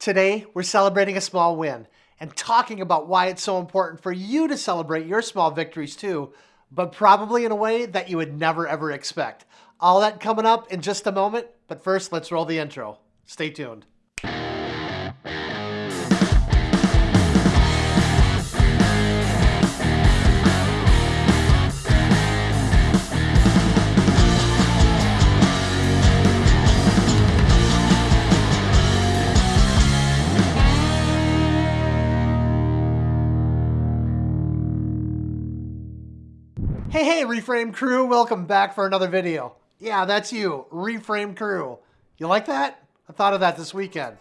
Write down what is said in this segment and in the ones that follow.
Today, we're celebrating a small win and talking about why it's so important for you to celebrate your small victories too, but probably in a way that you would never ever expect. All that coming up in just a moment, but first, let's roll the intro. Stay tuned. Hey, hey, Reframe crew, welcome back for another video. Yeah, that's you, Reframe crew. You like that? I thought of that this weekend.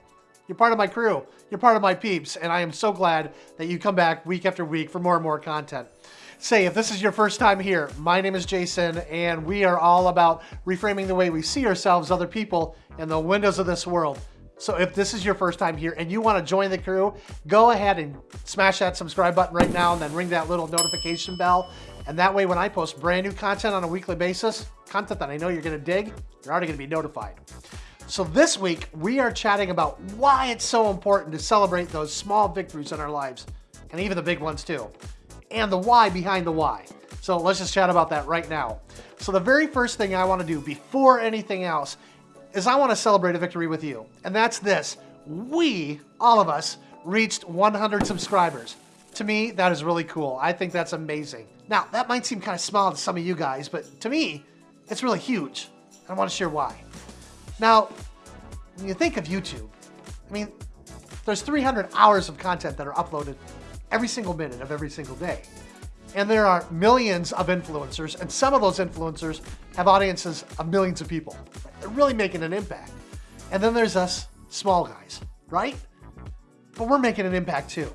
You're part of my crew. You're part of my peeps, and I am so glad that you come back week after week for more and more content. Say, if this is your first time here, my name is Jason, and we are all about reframing the way we see ourselves, other people, and the windows of this world. So if this is your first time here and you want to join the crew, go ahead and smash that subscribe button right now and then ring that little notification bell and that way, when I post brand new content on a weekly basis, content that I know you're to dig, you're already to be notified. So this week, we are chatting about why it's so important to celebrate those small victories in our lives, and even the big ones too, and the why behind the why. So let's just chat about that right now. So the very first thing I want to do before anything else is I want to celebrate a victory with you. And that's this. We, all of us, reached 100 subscribers. To me, that is really cool. I think that's amazing. Now, that might seem kind of small to some of you guys, but to me, it's really huge. I want to share why. Now, when you think of YouTube, I mean, there's 300 hours of content that are uploaded every single minute of every single day. And there are millions of influencers, and some of those influencers have audiences of millions of people. They're really making an impact. And then there's us small guys, right? But we're making an impact too.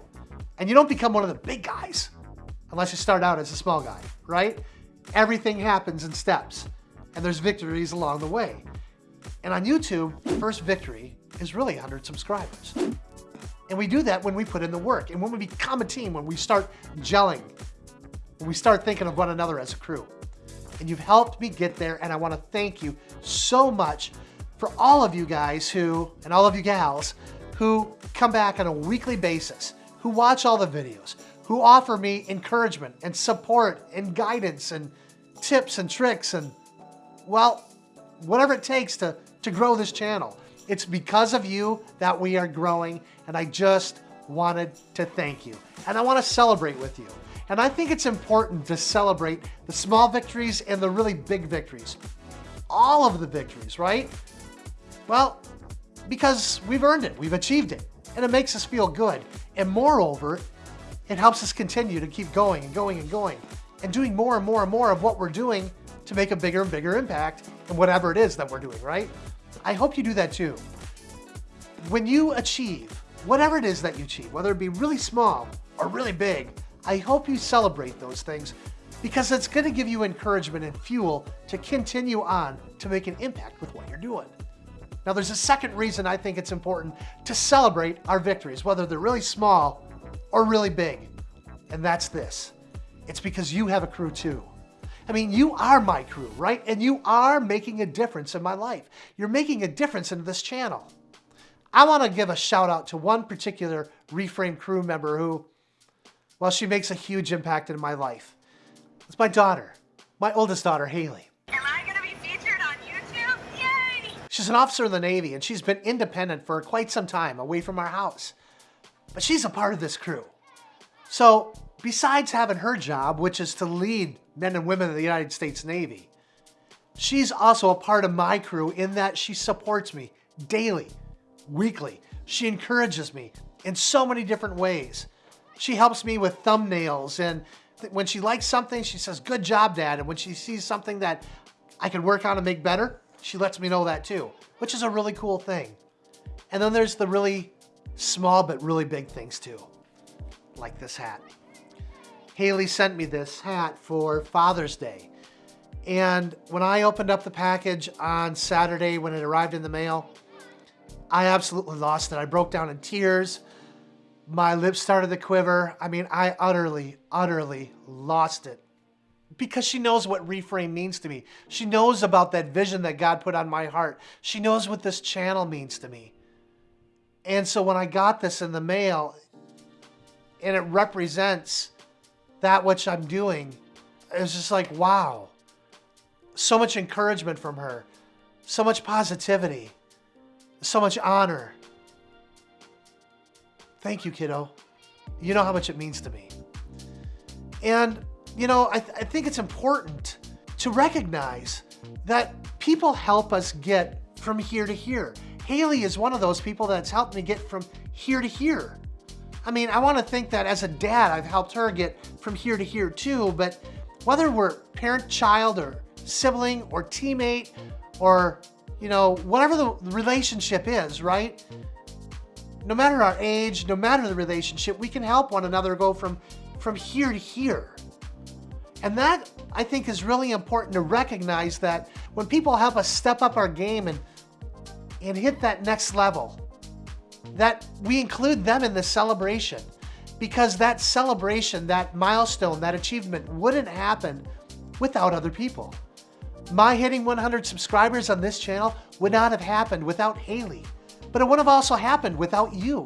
And you don't become one of the big guys unless you start out as a small guy, right? Everything happens in steps, and there's victories along the way. And on YouTube, the first victory is really 100 subscribers. And we do that when we put in the work, and when we become a team, when we start gelling, when we start thinking of one another as a crew. And you've helped me get there, and I want to thank you so much for all of you guys who, and all of you gals, who come back on a weekly basis, who watch all the videos, who offer me encouragement and support and guidance and tips and tricks and, well, whatever it takes to, to grow this channel. It's because of you that we are growing, and I just wanted to thank you. And I want to celebrate with you. And I think it's important to celebrate the small victories and the really big victories. All of the victories, right? Well, because we've earned it, we've achieved it, and it makes us feel good. And moreover, it helps us continue to keep going and going and going and doing more and more and more of what we're doing to make a bigger and bigger impact in whatever it is that we're doing, right? I hope you do that too. When you achieve whatever it is that you achieve, whether it be really small or really big, I hope you celebrate those things because it's going to give you encouragement and fuel to continue on to make an impact with what you're doing. Now, there's a second reason I think it's important to celebrate our victories, whether they're really small or really big. And that's this. It's because you have a crew too. I mean, you are my crew, right? And you are making a difference in my life. You're making a difference in this channel. I want to give a shout out to one particular Reframe crew member who, well, she makes a huge impact in my life. It's my daughter, my oldest daughter, Haley. She's an officer in the Navy and she's been independent for quite some time away from our house but she's a part of this crew. So besides having her job, which is to lead men and women of the United States Navy, she's also a part of my crew in that she supports me daily, weekly. She encourages me in so many different ways. She helps me with thumbnails and when she likes something, she says, good job, dad. And when she sees something that I can work on and make better, she lets me know that too, which is a really cool thing. And then there's the really Small but really big things too, like this hat. Haley sent me this hat for Father's Day. And when I opened up the package on Saturday when it arrived in the mail, I absolutely lost it. I broke down in tears. My lips started to quiver. I mean, I utterly, utterly lost it. Because she knows what reframe means to me. She knows about that vision that God put on my heart. She knows what this channel means to me. And so when I got this in the mail and it represents that which I'm doing, it was just like, wow. So much encouragement from her, so much positivity, so much honor. Thank you, kiddo. You know how much it means to me. And, you know, I, th I think it's important to recognize that people help us get from here to here. Haley is one of those people that's helped me get from here to here. I mean, I want to think that as a dad, I've helped her get from here to here too, but whether we're parent, child, or sibling, or teammate, or, you know, whatever the relationship is, right? No matter our age, no matter the relationship, we can help one another go from, from here to here. And that, I think, is really important to recognize that when people help us step up our game and, and hit that next level, that we include them in the celebration because that celebration, that milestone, that achievement wouldn't happen without other people. My hitting 100 subscribers on this channel would not have happened without Haley, but it would have also happened without you.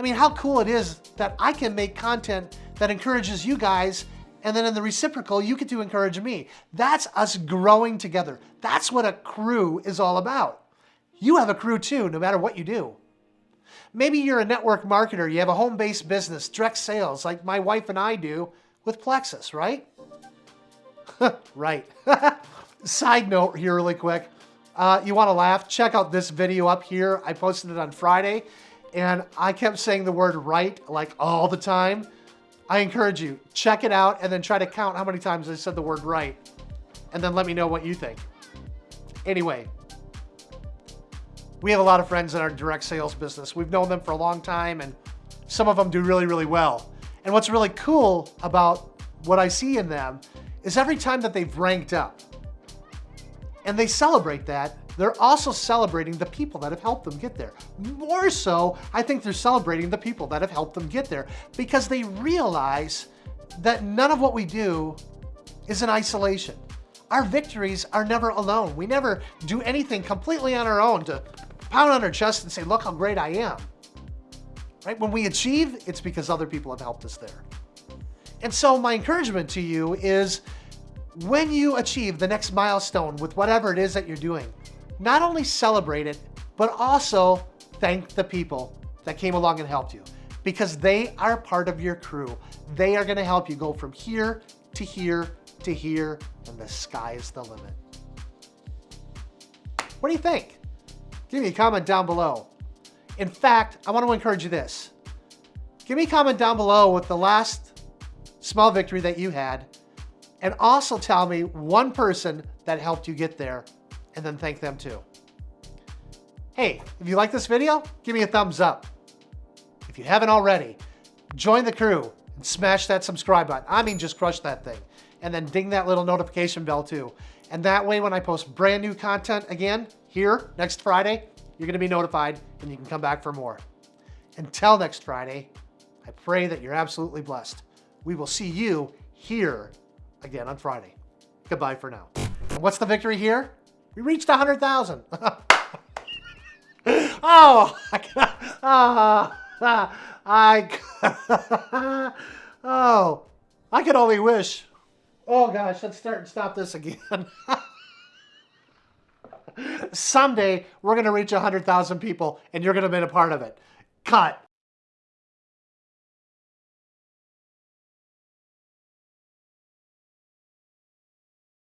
I mean, how cool it is that I can make content that encourages you guys and then in the reciprocal, you get to encourage me. That's us growing together. That's what a crew is all about. You have a crew too, no matter what you do. Maybe you're a network marketer, you have a home-based business, direct sales, like my wife and I do with Plexus, right? right. Side note here really quick. Uh, you want to laugh? Check out this video up here. I posted it on Friday, and I kept saying the word right like all the time. I encourage you, check it out and then try to count how many times I said the word right, and then let me know what you think. Anyway, we have a lot of friends in our direct sales business. We've known them for a long time and some of them do really, really well. And what's really cool about what I see in them is every time that they've ranked up and they celebrate that, they're also celebrating the people that have helped them get there. More so, I think they're celebrating the people that have helped them get there because they realize that none of what we do is in isolation. Our victories are never alone. We never do anything completely on our own to pound on our chest and say, look how great I am. Right? When we achieve, it's because other people have helped us there. And so my encouragement to you is when you achieve the next milestone with whatever it is that you're doing, not only celebrate it, but also thank the people that came along and helped you because they are part of your crew. They are gonna help you go from here to here to here and the sky is the limit. What do you think? Give me a comment down below. In fact, I want to encourage you this. Give me a comment down below with the last small victory that you had and also tell me one person that helped you get there and then thank them too. Hey, if you like this video, give me a thumbs up. If you haven't already, join the crew and smash that subscribe button. I mean, just crush that thing. And then ding that little notification bell too. And that way, when I post brand new content again here next Friday, you're gonna be notified and you can come back for more. Until next Friday, I pray that you're absolutely blessed. We will see you here again on Friday. Goodbye for now. And what's the victory here? We reached 100,000. oh, I, uh, I, oh, I could only wish. Oh gosh, let's start and stop this again. Someday we're going to reach 100,000 people and you're going to be a part of it. Cut.